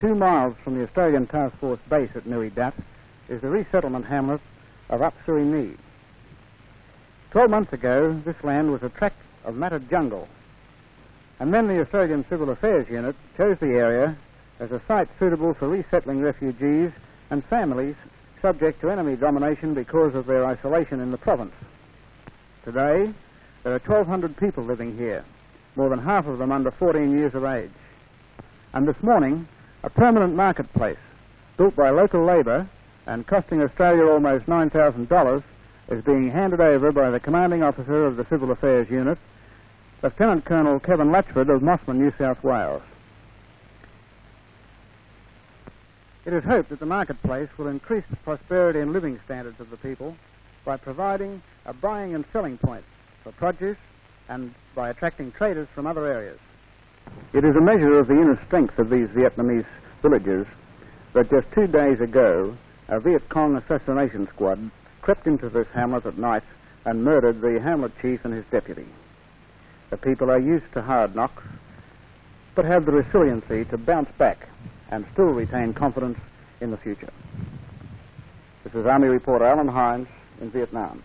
Two miles from the Australian Task Force base at Nui Dat is the resettlement hamlet of Ap Suoi Nghe. Twelve months ago, this land was a tract of matted jungle, and then the Australian Civil Affairs Unit chose the area as a site suitable for resettling refugees and families subject to enemy domination because of their isolation in the province. Today, there are 1,200 people living here, more than half of them under 14 years of age. And this morning, a permanent marketplace built by local labour and costing Australia almost $9,000 is being handed over by the commanding officer of the Civil Affairs Unit, Lieutenant Colonel Kevin Latchford of Mosman, New South Wales. It is hoped that the marketplace will increase the prosperity and living standards of the people by providing a buying and selling point for produce and by attracting traders from other areas. It is a measure of the inner strength of these Vietnamese villagers that just two days ago a Viet Cong assassination squad crept into this hamlet at night and murdered the hamlet chief and his deputy. The people are used to hard knocks, but have the resiliency to bounce back and still retain confidence in the future. This is Army reporter Alan Hines in Vietnam.